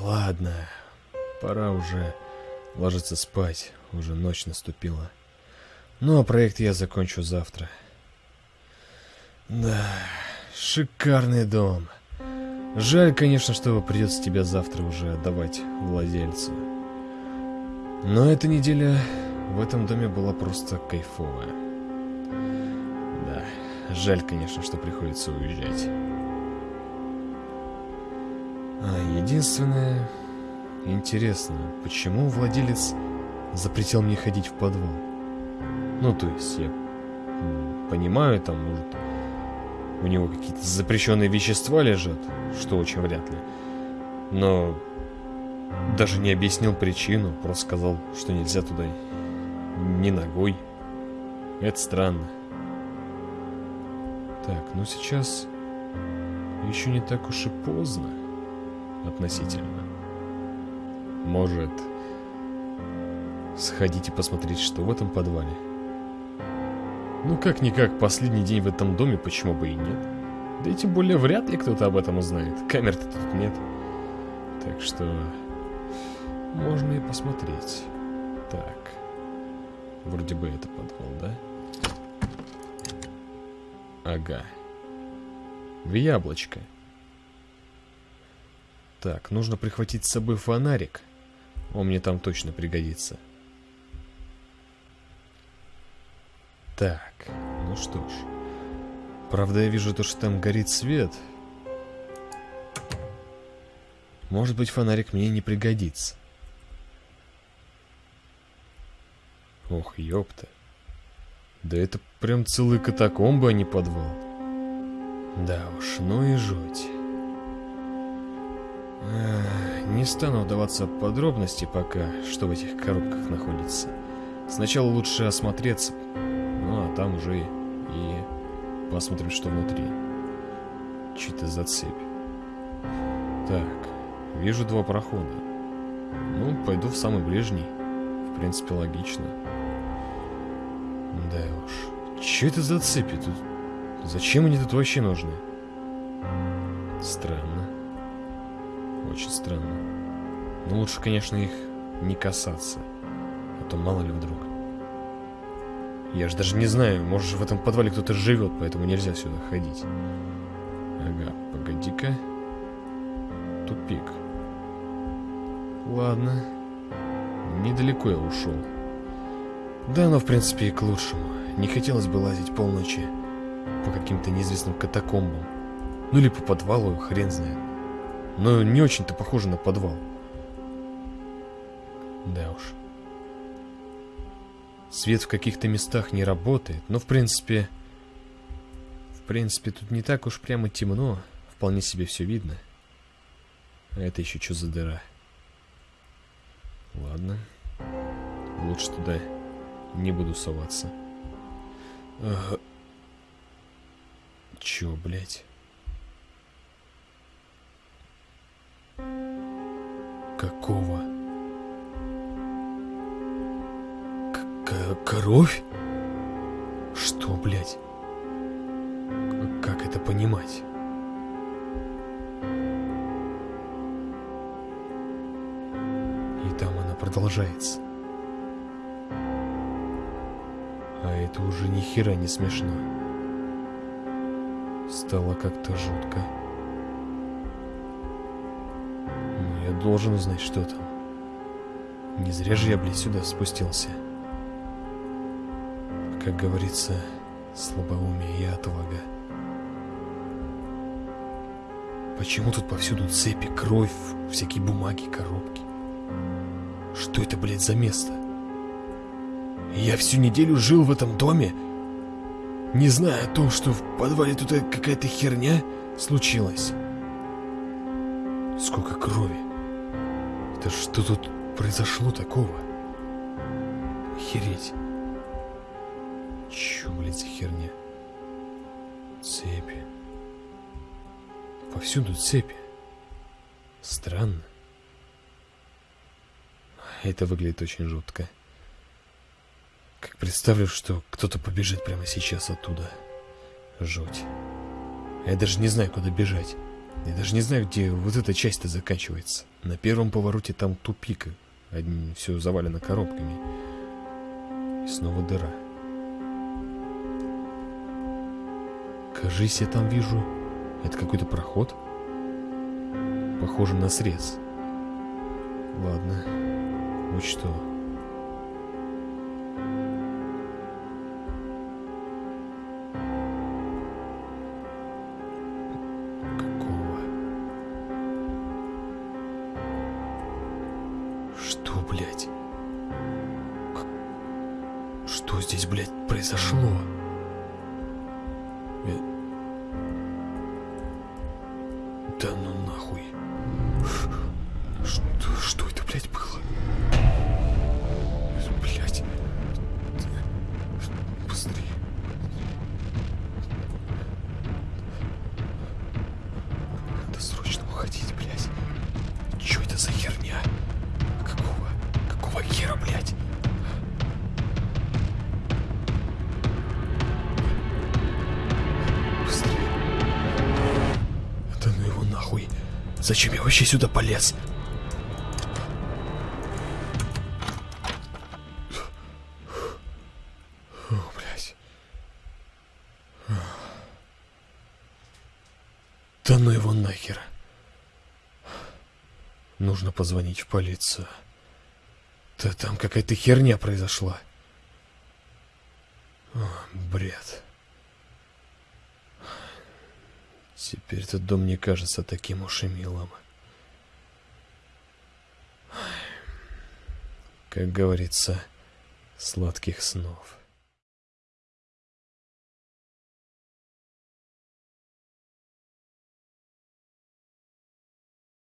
ладно. Пора уже ложиться спать. Уже ночь наступила. Ну, а проект я закончу завтра. Да, шикарный дом. Жаль, конечно, что придется тебя завтра уже отдавать владельцу. Но эта неделя в этом доме была просто кайфовая. Да, жаль, конечно, что приходится уезжать. А единственное, интересно, почему владелец запретил мне ходить в подвал? Ну, то есть, я понимаю, там, может, у него какие-то запрещенные вещества лежат, что очень вряд ли. Но даже не объяснил причину, просто сказал, что нельзя туда ни ногой. Это странно. Так, ну сейчас еще не так уж и поздно относительно. Может, сходить и посмотреть, что в этом подвале? Ну, как-никак, последний день в этом доме, почему бы и нет? Да и тем более, вряд ли кто-то об этом узнает. Камер-то тут нет. Так что, можно и посмотреть. Так, вроде бы это подвал, да? Ага. В яблочко. Так, нужно прихватить с собой фонарик. Он мне там точно пригодится. Так, ну что ж. Правда, я вижу то, что там горит свет. Может быть, фонарик мне не пригодится. Ох, ёпта. Да это прям целые катакомбы, а не подвал. Да уж, ну и жуть. Не стану вдаваться в подробности пока, что в этих коробках находится. Сначала лучше осмотреться, ну а там уже и посмотрим, что внутри. Чьи-то за цепь. Так, вижу два прохода. Ну, пойду в самый ближний. В принципе, логично. Да уж. Че это за цепи тут? Зачем они тут вообще нужны? Странно. Очень странно. Но лучше, конечно, их не касаться. А то мало ли вдруг. Я же даже не знаю, может в этом подвале кто-то живет, поэтому нельзя сюда ходить. Ага, погоди-ка. Тупик. Ладно. Недалеко я ушел. Да, но в принципе и к лучшему. Не хотелось бы лазить полночи по каким-то неизвестным катакомбам. Ну или по подвалу, хрен знает. Но не очень-то похоже на подвал. Да уж. Свет в каких-то местах не работает, но в принципе... В принципе, тут не так уж прямо темно. Вполне себе все видно. А это еще что за дыра? Ладно. Лучше туда не буду соваться. Ага. Чё, блядь? Кровь? Что, блядь? Как это понимать? И там она продолжается. А это уже ни хера не смешно. Стало как-то жутко. Но я должен узнать, что там. Не зря же я, блядь, сюда спустился. Как говорится, слабоумие и отвага. Почему тут повсюду цепи, кровь, всякие бумаги, коробки? Что это, блядь, за место? Я всю неделю жил в этом доме, не зная о том, что в подвале тут какая-то херня случилась. Сколько крови. Это что тут произошло такого? Охереть. Чё, блядь, за херня? Цепи. Повсюду цепи. Странно. Это выглядит очень жутко. Как представлю, что кто-то побежит прямо сейчас оттуда. Жуть. Я даже не знаю, куда бежать. Я даже не знаю, где вот эта часть-то заканчивается. На первом повороте там тупик. Все завалено коробками. И снова дыра. Кажись, я там вижу... Это какой-то проход? Похоже на срез. Ладно. Что. Какого? Что, блядь? Как- Что здесь, блядь, произошло? Э, Да ну нахуй. Что, что это, блядь, было? Блядь. Зачем я вообще сюда полез? Блядь. Да ну его нахер. Нужно позвонить в полицию. Да там какая-то херня произошла. О, бред. Теперь этот дом не кажется таким уж и милым. Как говорится, сладких снов.